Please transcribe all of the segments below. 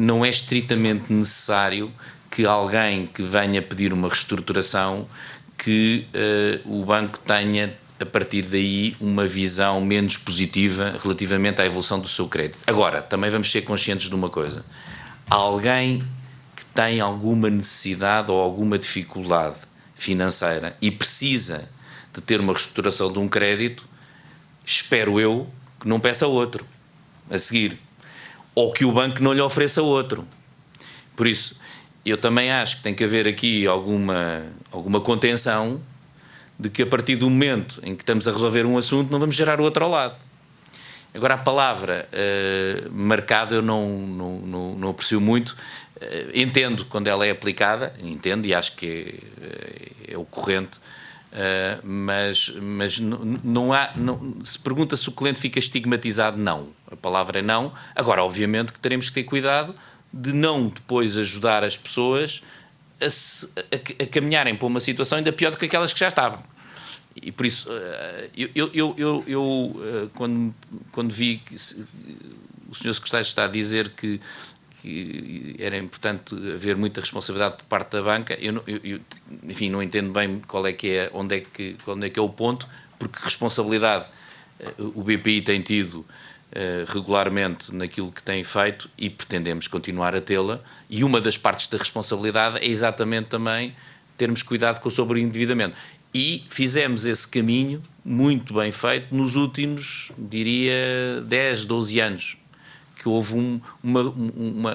não é estritamente necessário que alguém que venha pedir uma reestruturação que uh, o banco tenha a partir daí uma visão menos positiva relativamente à evolução do seu crédito. Agora, também vamos ser conscientes de uma coisa. Alguém que tem alguma necessidade ou alguma dificuldade financeira e precisa de ter uma reestruturação de um crédito, espero eu que não peça outro a seguir. Ou que o banco não lhe ofereça outro. Por isso, eu também acho que tem que haver aqui alguma, alguma contenção de que a partir do momento em que estamos a resolver um assunto não vamos gerar outro ao lado. Agora, a palavra uh, marcada eu não, não, não, não aprecio muito. Uh, entendo quando ela é aplicada, entendo e acho que é, é o corrente, uh, mas, mas não, há. Não, se pergunta se o cliente fica estigmatizado, não. Palavra é não. Agora, obviamente, que teremos que ter cuidado de não depois ajudar as pessoas a, a, a, caminharem para uma situação ainda pior do que aquelas que já estavam. E por isso, eh, eu, eu, eu, eu eh, quando, quando vi o senhor secretário está a dizer que, que era importante haver muita responsabilidade por parte da banca, eu, eu, enfim, não entendo bem qual é que é, onde é que, onde é que é o ponto, porque responsabilidade eh, o BPI tem tido regularmente naquilo que tem feito e pretendemos continuar a tê-la. E uma das partes da responsabilidade é exatamente também termos cuidado com o sobreendividamento. E fizemos esse caminho muito bem feito nos últimos, diria, 10, 12 anos, que houve um, uma,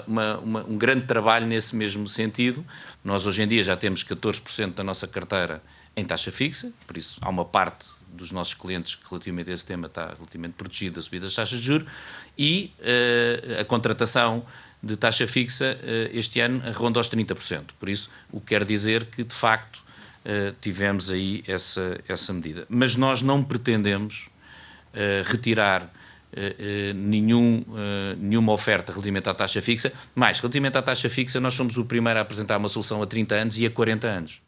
uma, uma, um grande trabalho nesse mesmo sentido. Nós hoje em dia já temos 14% da nossa carteira em taxa fixa, por isso há uma parte dos nossos clientes relativamente a esse tema está relativamente protegida da subida das taxas de juros e uh, a contratação de taxa fixa uh, este ano ronda aos 30%. Por isso, o que quer dizer que, de facto, uh, tivemos aí essa, essa medida. Mas nós não pretendemos retirar nenhum, nenhuma oferta relativamente à taxa fixa, mas relativamente à taxa fixa nós somos o primeiro a apresentar uma solução a 30 anos e a 40 anos.